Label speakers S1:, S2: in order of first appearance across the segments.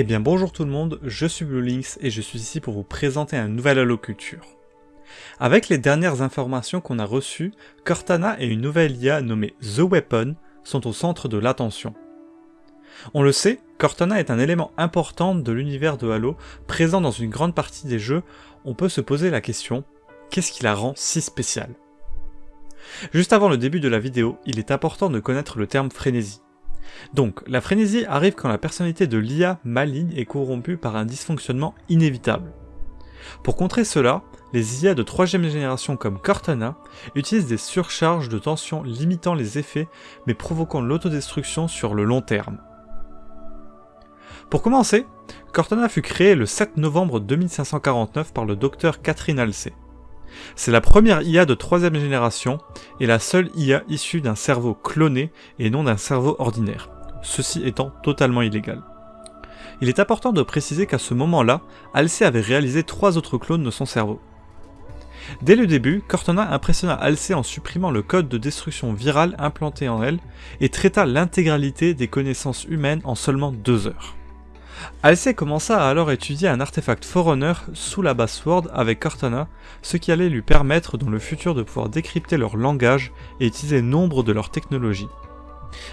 S1: Eh bien bonjour tout le monde, je suis BlueLinks et je suis ici pour vous présenter un nouvel Halo Culture. Avec les dernières informations qu'on a reçues, Cortana et une nouvelle IA nommée The Weapon sont au centre de l'attention. On le sait, Cortana est un élément important de l'univers de Halo, présent dans une grande partie des jeux, on peut se poser la question, qu'est-ce qui la rend si spéciale? Juste avant le début de la vidéo, il est important de connaître le terme frénésie. Donc, la frénésie arrive quand la personnalité de l'IA maligne est corrompue par un dysfonctionnement inévitable. Pour contrer cela, les IA de troisième génération comme Cortana utilisent des surcharges de tension limitant les effets mais provoquant l'autodestruction sur le long terme. Pour commencer, Cortana fut créée le 7 novembre 2549 par le docteur Catherine Halsey. C'est la première IA de troisième génération et la seule IA issue d'un cerveau cloné et non d'un cerveau ordinaire, ceci étant totalement illégal. Il est important de préciser qu'à ce moment-là, Halsey avait réalisé trois autres clones de son cerveau. Dès le début, Cortana impressionna Halsey en supprimant le code de destruction virale implanté en elle et traita l'intégralité des connaissances humaines en seulement deux heures. Halsey commença à alors étudier un artefact Forerunner sous la base Sword avec Cortana, ce qui allait lui permettre dans le futur de pouvoir décrypter leur langage et utiliser nombre de leurs technologies.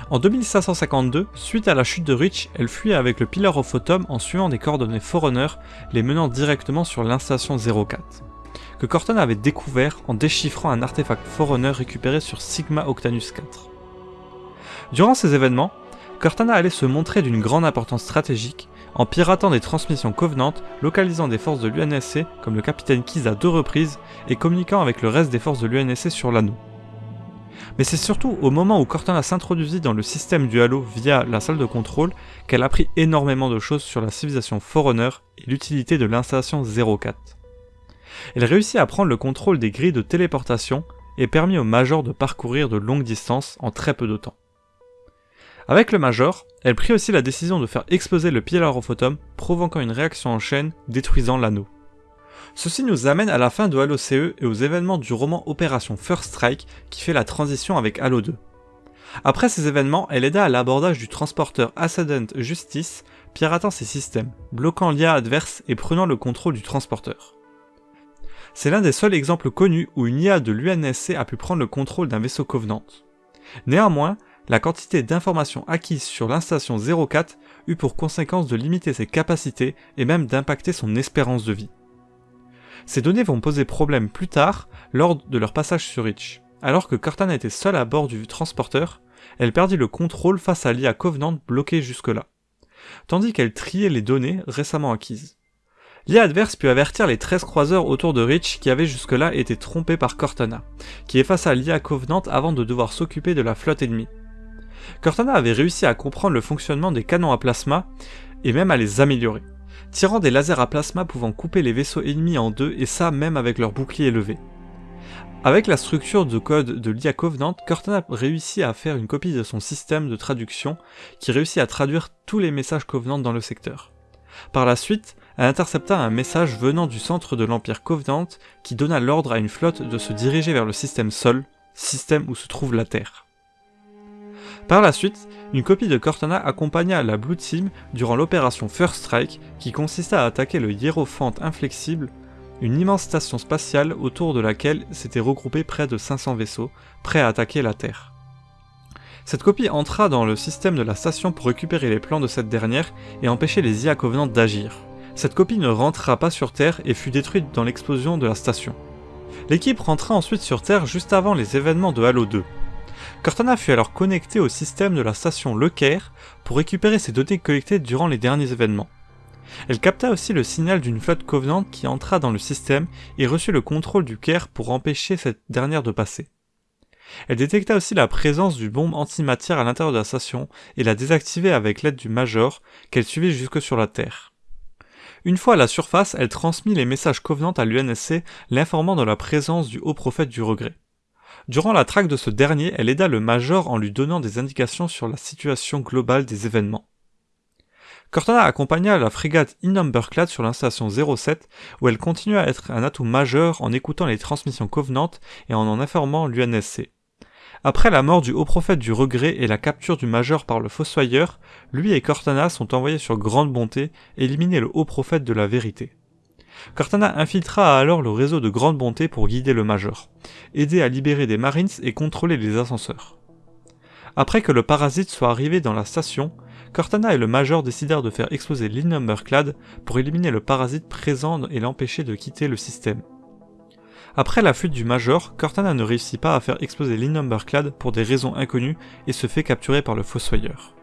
S1: En 2552, suite à la chute de Reach, elle fuit avec le Pillar of Autumn en suivant des coordonnées Forerunner, les menant directement sur l'installation 04, que Cortana avait découvert en déchiffrant un artefact Forerunner récupéré sur Sigma Octanus 4. Durant ces événements, Cortana allait se montrer d'une grande importance stratégique en piratant des transmissions Covenant, localisant des forces de l'UNSC comme le capitaine Keyes à deux reprises et communiquant avec le reste des forces de l'UNSC sur l'anneau. Mais c'est surtout au moment où Cortana s'introduisit dans le système du Halo via la salle de contrôle qu'elle apprit énormément de choses sur la civilisation Forerunner et l'utilité de l'installation 04. Elle réussit à prendre le contrôle des grilles de téléportation et permit au Major de parcourir de longues distances en très peu de temps. Avec le Major, elle prit aussi la décision de faire exploser le Autumn, provoquant une réaction en chaîne détruisant l'anneau. Ceci nous amène à la fin de Halo CE et aux événements du roman Opération First Strike qui fait la transition avec Halo 2. Après ces événements, elle aida à l'abordage du transporteur Ascendant Justice, piratant ses systèmes, bloquant l'IA adverse et prenant le contrôle du transporteur. C'est l'un des seuls exemples connus où une IA de l'UNSC a pu prendre le contrôle d'un vaisseau Covenant. Néanmoins, la quantité d'informations acquises sur l'installation 04 eut pour conséquence de limiter ses capacités et même d'impacter son espérance de vie. Ces données vont poser problème plus tard lors de leur passage sur Reach. Alors que Cortana était seule à bord du transporteur, elle perdit le contrôle face à l'IA Covenant bloquée jusque-là, tandis qu'elle triait les données récemment acquises. L'IA adverse put avertir les 13 croiseurs autour de Reach qui avaient jusque-là été trompés par Cortana, qui effaça l'IA Covenant avant de devoir s'occuper de la flotte ennemie. Cortana avait réussi à comprendre le fonctionnement des canons à plasma et même à les améliorer, tirant des lasers à plasma pouvant couper les vaisseaux ennemis en deux et ça même avec leur bouclier élevé. Avec la structure de code de l'IA Covenant, Cortana réussit à faire une copie de son système de traduction qui réussit à traduire tous les messages Covenant dans le secteur. Par la suite, elle intercepta un message venant du centre de l'Empire Covenant qui donna l'ordre à une flotte de se diriger vers le système Sol, système où se trouve la Terre. Par la suite, une copie de Cortana accompagna la Blue Team durant l'opération First Strike qui consista à attaquer le Hierophant Inflexible, une immense station spatiale autour de laquelle s'étaient regroupés près de 500 vaisseaux, prêts à attaquer la Terre. Cette copie entra dans le système de la station pour récupérer les plans de cette dernière et empêcher les IA Covenant d'agir. Cette copie ne rentra pas sur Terre et fut détruite dans l'explosion de la station. L'équipe rentra ensuite sur Terre juste avant les événements de Halo 2. Cortana fut alors connecté au système de la station Le Caire pour récupérer ses données collectées durant les derniers événements. Elle capta aussi le signal d'une flotte Covenant qui entra dans le système et reçut le contrôle du Caire pour empêcher cette dernière de passer. Elle détecta aussi la présence du bombe antimatière à l'intérieur de la station et la désactiva avec l'aide du Major qu'elle suivit jusque sur la Terre. Une fois à la surface, elle transmit les messages Covenant à l'UNSC, l'informant de la présence du haut prophète du regret. Durant la traque de ce dernier, elle aida le Major en lui donnant des indications sur la situation globale des événements. Cortana accompagna la frégate Innumberclad sur l'installation 07 où elle continua à être un atout majeur en écoutant les transmissions Covenant et en en informant l'UNSC. Après la mort du haut prophète du regret et la capture du majeur par le fossoyeur, lui et Cortana sont envoyés sur Grande Bonté éliminer le haut prophète de la vérité. Cortana infiltra alors le réseau de Grande Bonté pour guider le majeur, aider à libérer des Marines et contrôler les ascenseurs. Après que le parasite soit arrivé dans la station, Cortana et le major décidèrent de faire exploser l'Innumberclad pour éliminer le parasite présent et l'empêcher de quitter le système. Après la fuite du Major, Cortana ne réussit pas à faire exploser l'Innumberclad pour des raisons inconnues et se fait capturer par le Fossoyeur.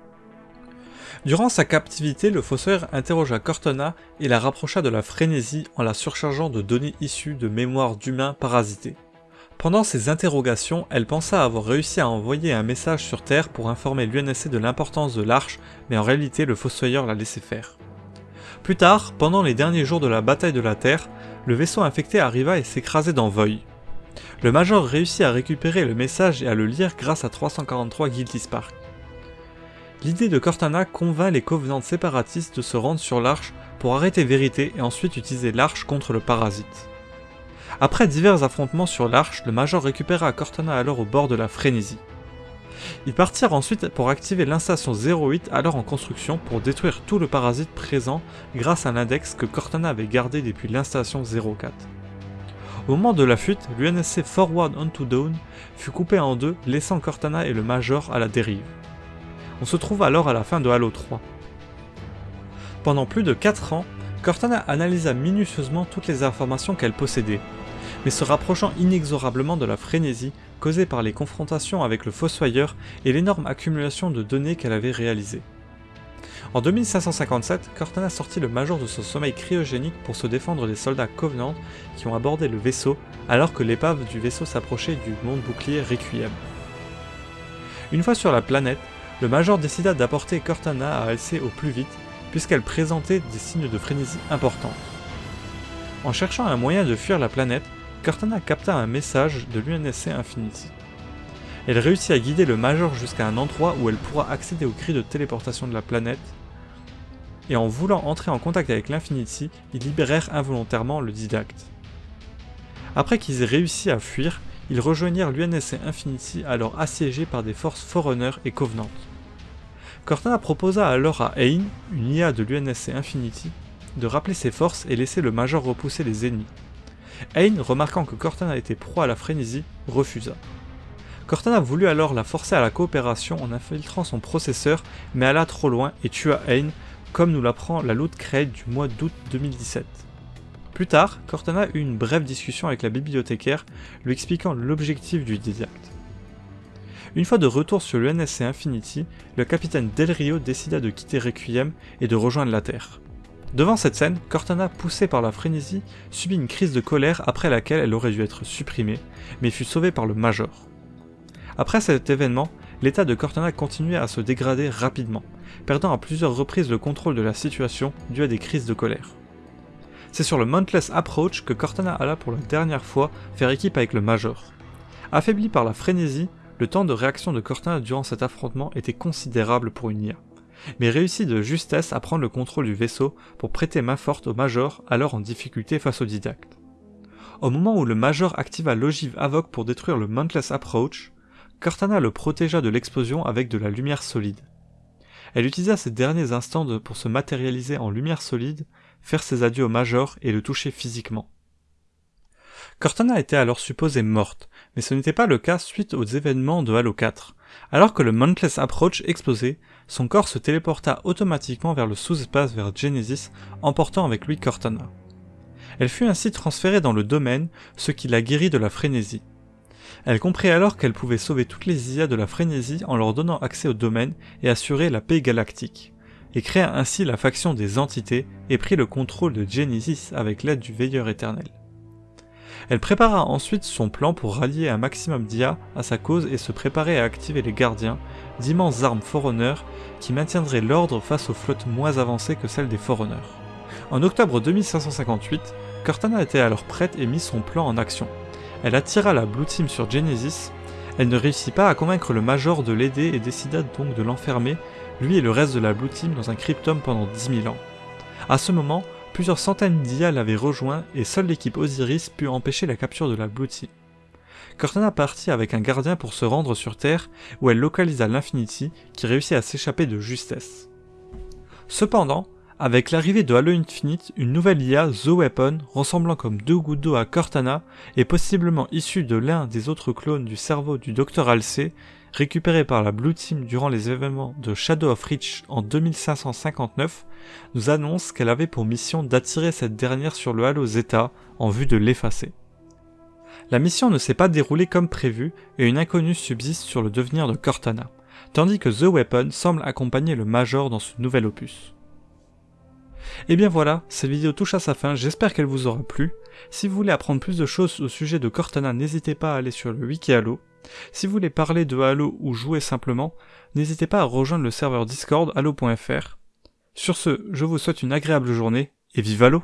S1: Durant sa captivité, le Fossoyeur interrogea Cortana et la rapprocha de la frénésie en la surchargeant de données issues de mémoires d'humains parasités. Pendant ces interrogations, elle pensa avoir réussi à envoyer un message sur Terre pour informer l'UNSC de l'importance de l'arche, mais en réalité le Fossoyeur l'a laissé faire. Plus tard, pendant les derniers jours de la bataille de la Terre, le vaisseau infecté arriva et s'écrasait dans Voy. Le Major réussit à récupérer le message et à le lire grâce à 343 Guilty Spark. L'idée de Cortana convainc les Covenants séparatistes de se rendre sur l'Arche pour arrêter Vérité et ensuite utiliser l'Arche contre le parasite. Après divers affrontements sur l'Arche, le Major récupéra Cortana alors au bord de la frénésie. Ils partirent ensuite pour activer l'instation 08 alors en construction pour détruire tout le parasite présent grâce à l'index que Cortana avait gardé depuis l'instation 04. Au moment de la fuite, l'UNSC Forward Onto Dawn fut coupé en deux, laissant Cortana et le Major à la dérive. On se trouve alors à la fin de Halo 3. Pendant plus de 4 ans, Cortana analysa minutieusement toutes les informations qu'elle possédait, mais se rapprochant inexorablement de la frénésie causée par les confrontations avec le Fossoyeur et l'énorme accumulation de données qu'elle avait réalisées. En 2557, Cortana sortit le Major de son sommeil cryogénique pour se défendre des soldats Covenant qui ont abordé le vaisseau alors que l'épave du vaisseau s'approchait du monde bouclier Requiem. Une fois sur la planète, le Major décida d'apporter Cortana à Halsey au plus vite puisqu'elle présentait des signes de frénésie importants. En cherchant un moyen de fuir la planète, Cortana capta un message de l'UNSC Infinity. Elle réussit à guider le Major jusqu'à un endroit où elle pourra accéder au cri de téléportation de la planète, et en voulant entrer en contact avec l'Infinity, ils libérèrent involontairement le didacte. Après qu'ils aient réussi à fuir, ils rejoignirent l'UNSC Infinity alors assiégé par des forces Forerunner et Covenant. Cortana proposa alors à Ain, une IA de l'UNSC Infinity, de rappeler ses forces et laisser le Major repousser les ennemis. Ain, remarquant que Cortana était proie à la frénésie, refusa. Cortana voulut alors la forcer à la coopération en infiltrant son processeur, mais alla trop loin et tua Ain, comme nous l'apprend la Loot Crate du mois d'août 2017. Plus tard, Cortana eut une brève discussion avec la bibliothécaire, lui expliquant l'objectif du didacte. Une fois de retour sur l'UNSC Infinity, le capitaine Del Rio décida de quitter Requiem et de rejoindre la Terre. Devant cette scène, Cortana, poussée par la frénésie, subit une crise de colère après laquelle elle aurait dû être supprimée, mais fut sauvée par le Major. Après cet événement, l'état de Cortana continuait à se dégrader rapidement, perdant à plusieurs reprises le contrôle de la situation dû à des crises de colère. C'est sur le Mountless Approach que Cortana alla pour la dernière fois faire équipe avec le Major. Affaibli par la frénésie, le temps de réaction de Cortana durant cet affrontement était considérable pour une IA mais réussit de justesse à prendre le contrôle du vaisseau pour prêter main forte au Major alors en difficulté face au didacte. Au moment où le Major activa l'ogive Avoc pour détruire le Mountless Approach, Cortana le protégea de l'explosion avec de la lumière solide. Elle utilisa ces derniers instants pour se matérialiser en lumière solide, faire ses adieux au Major et le toucher physiquement. Cortana était alors supposée morte, mais ce n'était pas le cas suite aux événements de Halo 4. Alors que le Mountless Approach explosait, son corps se téléporta automatiquement vers le sous-espace vers Genesis, emportant avec lui Cortana. Elle fut ainsi transférée dans le domaine, ce qui la guérit de la frénésie. Elle comprit alors qu'elle pouvait sauver toutes les IA de la frénésie en leur donnant accès au domaine et assurer la paix galactique, et créa ainsi la faction des entités et prit le contrôle de Genesis avec l'aide du Veilleur éternel. Elle prépara ensuite son plan pour rallier un maximum d'IA à sa cause et se préparer à activer les gardiens, d'immenses armes Forerunner qui maintiendraient l'ordre face aux flottes moins avancées que celles des Forerunners. En octobre 2558, Cortana était alors prête et mit son plan en action. Elle attira la Blue Team sur Genesis, elle ne réussit pas à convaincre le Major de l'aider et décida donc de l'enfermer, lui et le reste de la Blue Team dans un cryptum pendant 10 000 ans. À ce moment, plusieurs centaines d'IA l'avaient rejoint et seule l'équipe Osiris put empêcher la capture de la Blue. Cortana partit avec un gardien pour se rendre sur Terre où elle localisa l'Infinity qui réussit à s'échapper de justesse. Cependant, avec l'arrivée de Halo Infinite, une nouvelle IA, The Weapon, ressemblant comme deux gouttes d'eau à Cortana, et possiblement issue de l'un des autres clones du cerveau du Dr Halsey, récupéré par la Blue Team durant les événements de Shadow of Reach en 2559, nous annonce qu'elle avait pour mission d'attirer cette dernière sur le Halo Zeta en vue de l'effacer. La mission ne s'est pas déroulée comme prévu et une inconnue subsiste sur le devenir de Cortana, tandis que The Weapon semble accompagner le Major dans ce nouvel opus. Et bien voilà, cette vidéo touche à sa fin, j'espère qu'elle vous aura plu. Si vous voulez apprendre plus de choses au sujet de Cortana, n'hésitez pas à aller sur le wiki Halo. Si vous voulez parler de Halo ou jouer simplement, n'hésitez pas à rejoindre le serveur Discord halo.fr. Sur ce, je vous souhaite une agréable journée et vive Halo